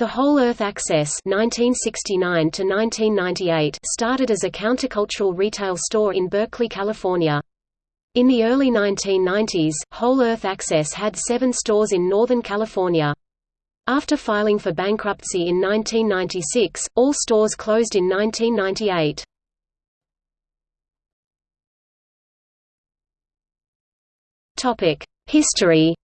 The Whole Earth Access 1969 started as a countercultural retail store in Berkeley, California. In the early 1990s, Whole Earth Access had seven stores in Northern California. After filing for bankruptcy in 1996, all stores closed in 1998. History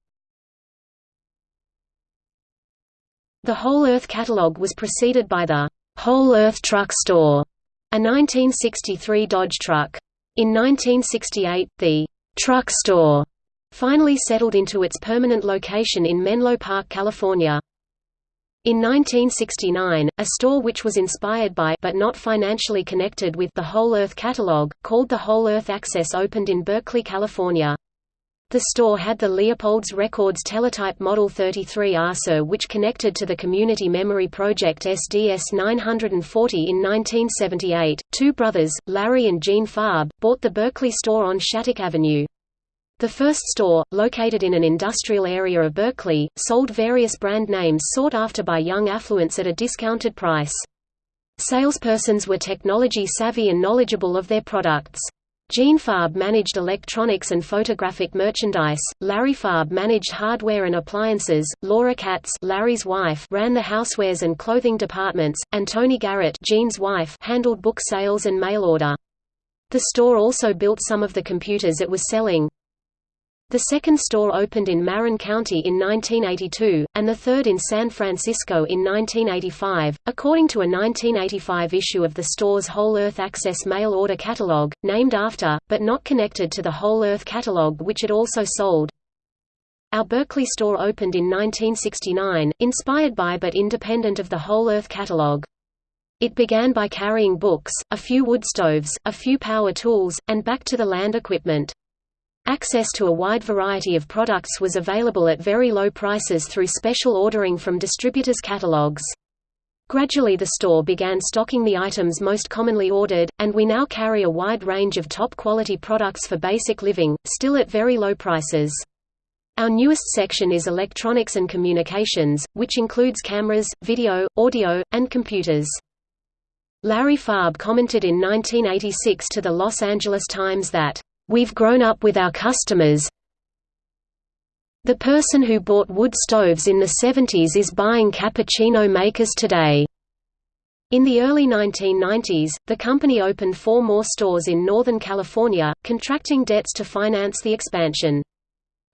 The Whole Earth catalog was preceded by the Whole Earth Truck Store, a 1963 Dodge truck. In 1968, the Truck Store finally settled into its permanent location in Menlo Park, California. In 1969, a store which was inspired by but not financially connected with the Whole Earth catalog, called the Whole Earth Access opened in Berkeley, California. The store had the Leopold's Records teletype Model 33 ASR which connected to the Community Memory Project SDS 940 in 1978. Two brothers, Larry and Gene Farb, bought the Berkeley store on Shattuck Avenue. The first store, located in an industrial area of Berkeley, sold various brand names sought after by young affluents at a discounted price. Salespersons were technology savvy and knowledgeable of their products. Gene Farb managed electronics and photographic merchandise, Larry Farb managed hardware and appliances, Laura Katz Larry's wife ran the housewares and clothing departments, and Tony Garrett Gene's wife handled book sales and mail order. The store also built some of the computers it was selling. The second store opened in Marin County in 1982, and the third in San Francisco in 1985, according to a 1985 issue of the store's Whole Earth Access mail order catalog, named after, but not connected to the Whole Earth catalog which it also sold. Our Berkeley store opened in 1969, inspired by but independent of the Whole Earth catalog. It began by carrying books, a few wood stoves, a few power tools, and back to the land equipment. Access to a wide variety of products was available at very low prices through special ordering from distributors' catalogs. Gradually the store began stocking the items most commonly ordered, and we now carry a wide range of top-quality products for basic living, still at very low prices. Our newest section is electronics and communications, which includes cameras, video, audio, and computers. Larry Farb commented in 1986 to the Los Angeles Times that We've grown up with our customers. The person who bought wood stoves in the 70s is buying cappuccino makers today. In the early 1990s, the company opened four more stores in Northern California, contracting debts to finance the expansion.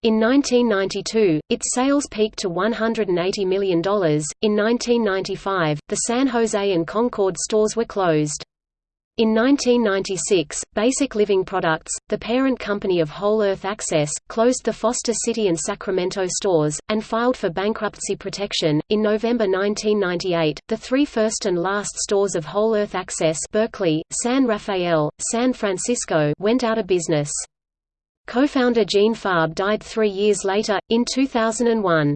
In 1992, its sales peaked to $180 million. In 1995, the San Jose and Concord stores were closed. In 1996, Basic Living Products, the parent company of Whole Earth Access, closed the Foster City and Sacramento stores, and filed for bankruptcy protection. In November 1998, the three first and last stores of Whole Earth Access Berkeley, San Rafael, San Francisco went out of business. Co-founder Gene Farb died three years later, in 2001.